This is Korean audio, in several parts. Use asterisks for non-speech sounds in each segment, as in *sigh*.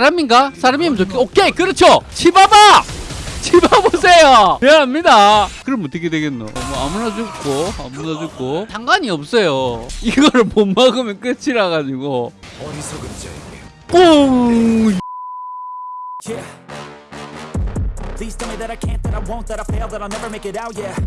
사람인가? 사람이면 좋겠 오케이 그렇죠. 치봐봐 치봐보세요. 미안합니다. 그럼 어떻게 되겠노? 뭐 아무나 죽고 아무나 죽고. 상관이 없어요. 이거를 못 막으면 끝이라 가지고. 어리석은 자에게. 뽕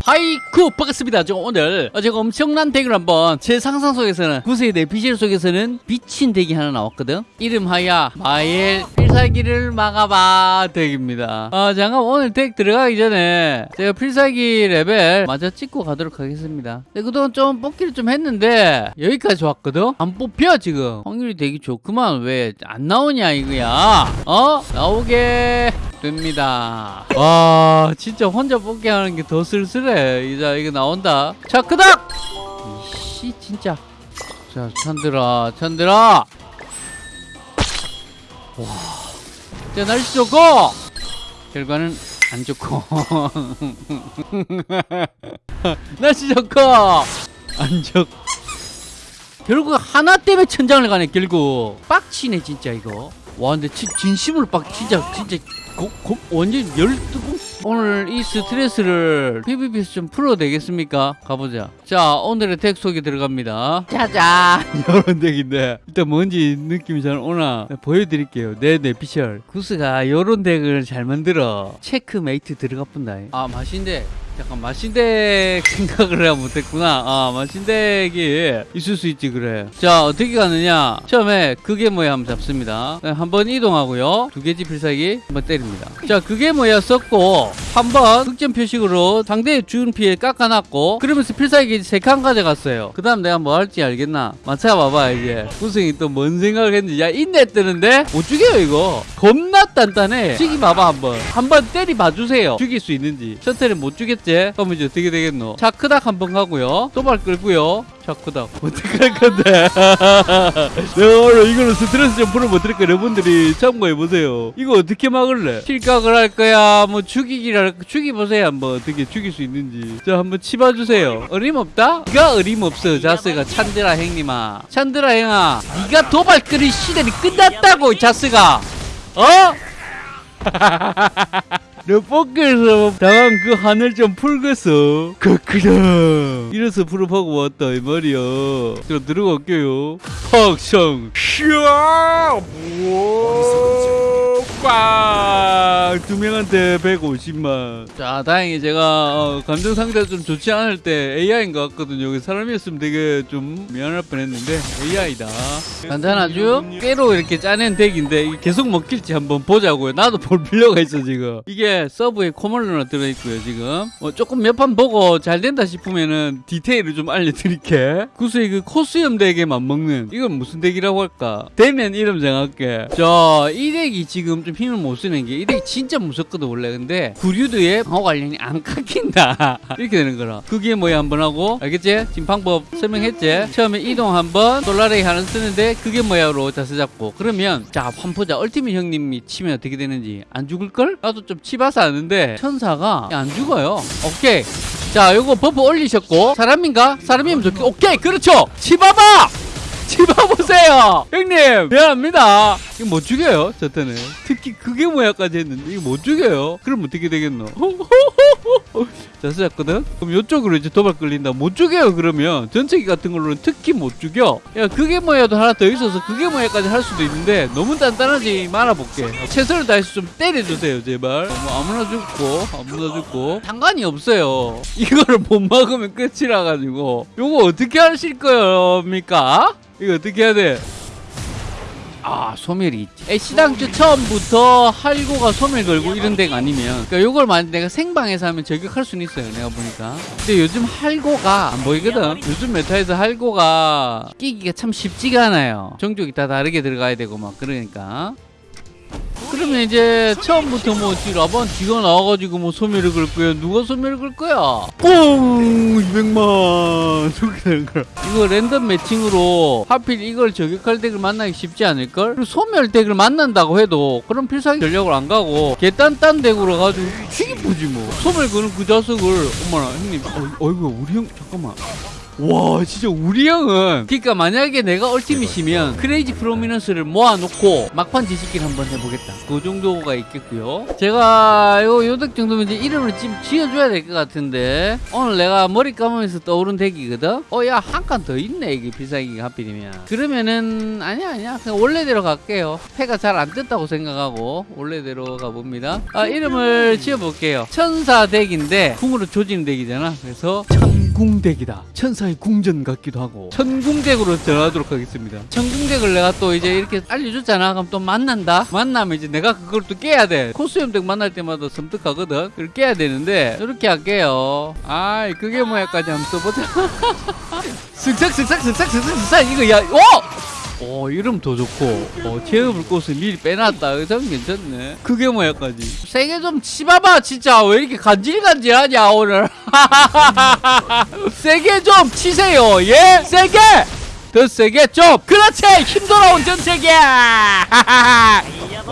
하이쿠 반갑습니다. 저 오늘 어, 제가 엄청난 덱을 한번 제 상상 속에서는 구세대 비실 속에서는 미친 덱이 하나 나왔거든. 이름하여 마엘 필살기를 막아봐 덱입니다 아 잠깐 오늘 덱 들어가기 전에 제가 필살기 레벨 마저 찍고 가도록 하겠습니다 네, 그동안 좀 뽑기를 좀 했는데 여기까지 왔거든 안 뽑혀 지금 확률이 되게 좋구만 왜 안 나오냐 이거야 어 나오게 됩니다. 와 진짜 혼자 뽑기 하는 게 더 쓸쓸해. 이제 이거 나온다. 자 그닥. 이씨 진짜. 자 찬들아 찬들아. 와. 자 날씨 좋고 결과는 안 좋고. *laughs* 날씨 좋고 안 좋고. 결국 하나 때문에 천장을 가네 결국. 빡치네 진짜 이거. 와 근데 진, 진심으로 빡 진짜 진짜 고, 고, 완전 열뜨고 오늘 이 스트레스를 PVP에서 좀 풀어도 되겠습니까? 가보자. 자 오늘의 덱 소개 들어갑니다. 짜잔 *laughs* 이런 덱인데 일단 뭔지 느낌이 잘 오나 네, 보여드릴게요. 네네 피셜. 구스가 요런 덱을 잘 만들어. 체크메이트 들어가 본다 아 맛인데 약간 마신덱 *laughs* 생각을 해야 못했구나. 아 마신덱이 있을 수 있지 그래. 자 어떻게 가느냐? 처음에 그게 뭐야 한번 잡습니다. 네, 한번 이동하고요. 두 개지 필살기 한번 때립니다. 자 그게 뭐야 썼고 한 번 흑점 표식으로 상대의 준 피해 깎아놨고 그러면서 필살기 세 칸 가져갔어요. 그 다음 내가 뭐 할지 알겠나? 맞춰봐봐 이제 구승이 또 뭔 생각을 했는지. 야 인내 뜨는데? 못 죽여요 이거. 겁나 단단해. 죽이 봐봐 한번. 한번 때리 봐주세요. 죽일 수 있는지. 셔틀은 못 죽겠지 그럼 이제 어떻게 되겠노? 차크닥 한번 가고요. 도발 끌고요. 차크닥. 어떻게 할 건데? *laughs* 내가 오늘 이걸로 스트레스 좀 풀어보니까? 여러분들이 참고해보세요. 이거 어떻게 막을래? 실각을 할 거야? 뭐 죽이기를 할 죽이보세요 한번. 어떻게 죽일 수 있는지. 자 한번 치봐주세요. 어림없다? 네가 어림없어 자스가. 찬드라 형님아. 찬드라 형아 네가 도발 끌이 시대이 끝났다고 자스가. 어? *laughs* 내 뽑기에서 당한 그 하늘 좀 풀겠어. 그그럼 이래서 풀어보고 왔다 이 말이야. 그럼 들어갈게요. 팍성 샤 꽝두 명한테 150만. 자 다행히 제가 어, 감정 상태가 좀 좋지 않을 때 AI인 것 같거든요. 여기 사람이었으면 되게 좀 미안할 뻔했는데 AI다. 간단하죠? 깨로 이렇게 짜낸 덱인데 계속 먹힐지 한번 보자고요. 나도 볼 필요가 있어 지금. 이게 서브에 코멀러나 들어있고요 지금. 어, 조금 몇 판 보고 잘 된다 싶으면은 디테일을 좀 알려드릴게. 구수의 그 코스염 덱에 맞먹는 이건 무슨 덱이라고 할까? 되면 이름 정할게. 자, 이 덱이 지금 좀 힘을 못 쓰는 게이 덱이 진짜 무섭거든 원래. 근데 구류드의 방어 관련이 안 깎인다. *laughs* 이렇게 되는 거라. 그게 뭐야 한번 하고 알겠지? 지금 방법 설명했지? 처음에 이동 한번 솔라레이 하나 쓰는데 그게 뭐야로 자세 잡고 그러면 자 환포자 얼티밋 형님이 치면 어떻게 되는지 안 죽을걸? 나도 좀 치봐서 아는데 천사가 안 죽어요. 오케이. 자 요거 buff 올리셨고 사람인가? 사람이면 좋겠 오케이 그렇죠 치봐봐 치봐보세요. 형님 미안합니다. 이거 못 죽여요 저 때는. 특히 그게 뭐야까지 했는데 이거 못 죽여요. 그럼 어떻게 되겠노 *laughs* *laughs* 자 쓰였거든. 그럼 이쪽으로 이제 도발 끌린다. 못 죽여요 그러면. 전체기 같은 걸로는 특히 못 죽여. 야 그게 뭐야도 하나 더 있어서 그게 뭐야까지 할 수도 있는데 너무 단단하지 말아볼게. 최선을 다해서 좀 때려주세요 제발. 뭐 아무나 죽고 아무나 죽고. 상관이 없어요. 이거를 못 막으면 끝이라 가지고. 요거 어떻게 하실 겁니까? 이거 어떻게 해야 돼? 아 소멸이 있지. 애시당초 처음부터 할고가 소멸 걸고 이런 데가 아니면 그러니까 요걸 만약 내가 생방에서 하면 저격할 수는 있어요 내가 보니까. 근데 요즘 할고가 안 보이거든. 요즘 메타에서 할고가 끼기가 참 쉽지가 않아요. 종족이 다 다르게 들어가야 되고 막 그러니까 그러면 이제 처음부터 뭐 라반 뒤가 나와가지고 뭐 소멸을 걸 거야 누가 소멸을 걸 거야? 뽕 200만. *laughs* 저렇게 되는 거야. 이거 랜덤 매칭으로 하필 이걸 저격할 덱을 만나기 쉽지 않을걸? 그리고 소멸 덱을 만난다고 해도 그럼 필살기 전략을 안 가고 개딴딴 덱으로 가지고 죽이보지 뭐. 소멸 거는 그 자석을. 엄마나 형님. 어, 어이구 우리 형 잠깐만 와 진짜 우리 형은. 그러니까 만약에 내가 얼티밋이면 Crazy Prominence를 모아놓고 막판 뒤집기를 한번 해보겠다. 그 정도가 있겠고요. 제가 요 요덱 정도면 이제 이름을 지, 지어줘야 될 것 같은데 오늘 내가 머리 감으면서 떠오른 덱이거든? 어 야 한 칸 더 있네 이게 필살기가 하필이면. 그러면은 아니야 아니야. 그냥 원래대로 갈게요. 패가 잘안 떴다고 생각하고 원래대로 가봅니다. 아 이름을 지어볼게요. 천사 덱인데 궁으로 조지는 덱이잖아. 그래서 천 궁덱이다. 천사의 궁전 같기도 하고. 천궁덱으로 전하도록 하겠습니다. 천궁덱을 내가 또 이제 이렇게 알려줬잖아. 그럼 또 만난다? 만나면 이제 내가 그걸 또 깨야 돼. 코스염 덱 만날 때마다 섬뜩하거든. 그걸 깨야 되는데 이렇게 할게요. 아이 그게 뭐야까지 한번 써보자. *laughs* 슥싹 이거 야 오! 오 이름 더 좋고 어, 제어불 꽃을 미리 빼놨다. 의상 괜찮네. 그게 뭐야까지. 세게 좀 치봐봐 진짜. 왜 이렇게 간질간질하냐 오늘. *laughs* 세게 좀 치세요 예? 세게! 더 세게 좀! 그렇지! 힘 돌아온 전세계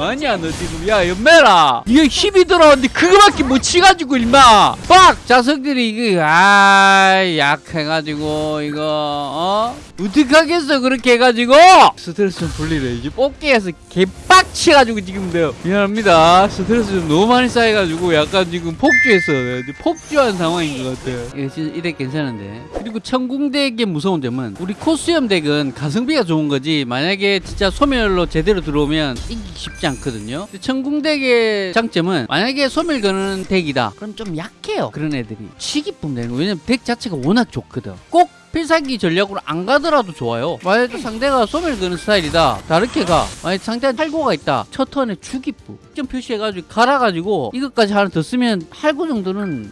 아니야 너 지금. 야 연매라. 이게 힘이 들어왔는데 그거밖에 못 치가지고 임마. 빡! 자석들이 이거 아 약해가지고 이거 어? 어떡하겠어 그렇게 해가지고. 스트레스 좀 풀리래 이제 뽑기에서 개빡치가지고 지금 내가 미안합니다. 스트레스 좀 너무 많이 쌓여가지고 약간 지금 폭주했어 이제 폭주한 상황인 것 같아. 이거 진짜 이래 괜찮은데. 그리고 천궁덱의 무서운 점은 우리 코스염 덱은 가성비가 좋은 거지. 만약에 진짜 소멸로 제대로 들어오면 이기기 쉽지 않거든요 천궁덱의 장점은 만약에 소멸 거는 덱이다 그럼 좀 약해요 그런 애들이 치기품 되는 거 왜냐면 덱 자체가 워낙 좋거든 꼭 필살기 전략으로 안 가더라도 좋아요. 만약에 상대가 소멸 거는 스타일이다. 다르게 가. 만약에 상대한테 할고가 있다. 첫 턴에 주기부. 점 표시해가지고 갈아가지고 이것까지 하나 더 쓰면 할고 정도는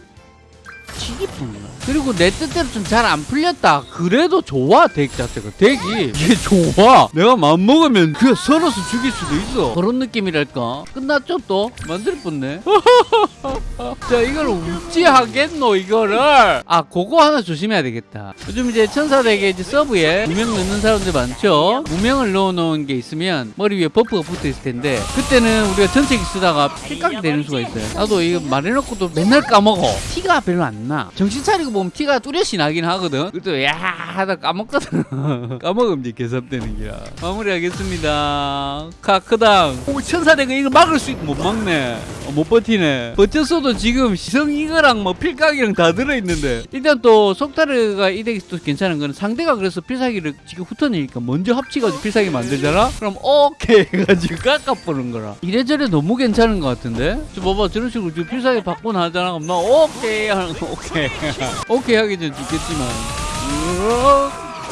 치기뿐이야. 그리고 내 뜻대로 좀 잘 안 풀렸다. 그래도 좋아 덱 자체가 덱이 이게 좋아. 내가 마음 먹으면 그냥 썰어서 죽일 수도 있어. 그런 느낌이랄까. 끝났죠 또 만들 뻔네. *laughs* 자 이걸 우찌 하겠노 이거를. 아 그거 하나 조심해야 되겠다. 요즘 이제 천사 덱에 이제 서브에 무명 넣는 사람들 많죠. 무명을 넣어놓은 게 있으면 머리 위에 buff가 붙어 있을 텐데 그때는 우리가 전체기 쓰다가 필각이 되는 수가 있어요. 나도 이거 말해놓고도 맨날 까먹어. 티가 별로 안 나. 정신 차리고 보면 티가 뚜렷이 나긴 하거든. 그때 야 하다 까먹거든. *laughs* 까먹으면 이제 개섭되는 기라. 마무리하겠습니다. 카크당. 오 천사대가 이거 막을 수 있고 못 막네. 어, 못 버티네. 버텼어도 지금 시성 이거랑 뭐 필각이랑 다 들어있는데. 일단 또 속타르가 이 덱이 또 괜찮은 거는 상대가 그래서 필살기를 지금 훑어내니까 먼저 합치가지고 필살기 만들잖아? 그럼 오케이 해가지고 깎아보는 거라. 이래저래 너무 괜찮은 것 같은데? 저 봐봐 저런 식으로 지금 필살기 받고 나잖아. 그럼 나 오케이 하는 거 오케이. 오케이 하기 전 죽겠지만.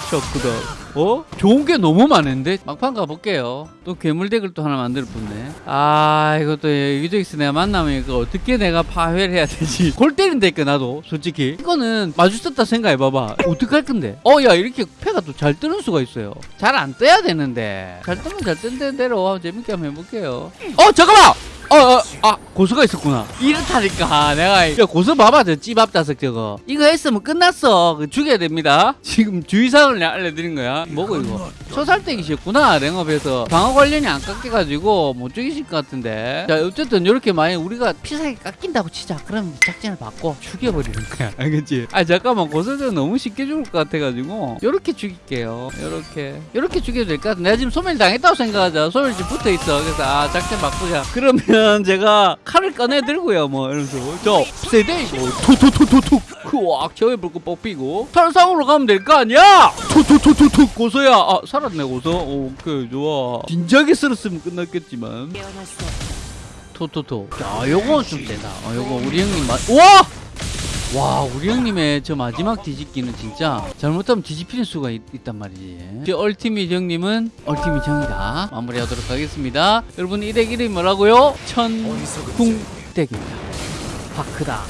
셔크다. 어? 좋은 게 너무 많은데? 막판 가볼게요. 또 괴물 덱을 또 하나 만들 뿐네. 아, 이것도 유저익스 내가 만나면 이거 어떻게 내가 파회를 해야 되지? *laughs* 골 때린다니까, 나도. 솔직히. 이거는 마주쳤다 생각해봐봐. 어떡할 건데? 어, 야, 이렇게 패가 또 잘 뜨는 수가 있어요. 잘 안 떠야 되는데. 잘 뜨면 잘 뜨는 대로 재밌게 한번 해볼게요. 어, 잠깐만! 어, 어, 아, 고수가 있었구나. 이렇다니까. 내가, 야, 고수 봐봐, 저 찌밥다석 저거. 이거 했으면 끝났어. 그 죽여야 됩니다. 지금 주의사항을 알려드린 거야. 뭐고, 이거? 초살댁이셨구나, 랭업에서. 방어 관련이 안 깎여가지고 못 죽이실 것 같은데. 자, 어쨌든 이렇게 만약 우리가 피사기 깎인다고 치자. 그럼 작전을 바꿔 죽여버리는 거야. *laughs* 알겠지? 아, 잠깐만. 고수는 너무 쉽게 죽을 것 같아가지고. 요렇게 죽일게요. 요렇게. 요렇게 죽여도 될 것 같아. 내가 지금 소멸 당했다고 생각하자. 소멸 지금 붙어 있어. 그래서, 아, 작전 바꾸자. 그러면 제가 칼을 꺼내 들고요. 뭐, 이러면서. 저, 세대, 이거. 툭툭툭툭툭. 그와 겨울 불고 뽑히고. 탈상으로 가면 될 거 아니야? 툭툭툭툭툭. 고소야. 아, 살았네, 고소. 오케이, 좋아. 진작에 쓸었으면 끝났겠지만. 토토토. 야, 요거 좀 되다. 어, 요거 우리 형님 맛. 와! 와 우리 형님의 저 마지막 뒤집기는 진짜 잘못하면 뒤집히는 수가 있, 단 말이지. 저 얼티밋 형님은 얼티밋 형이다. 마무리하도록 하겠습니다. 여러분 이 덱 이름이 뭐라고요? 천궁덱입니다. 파크다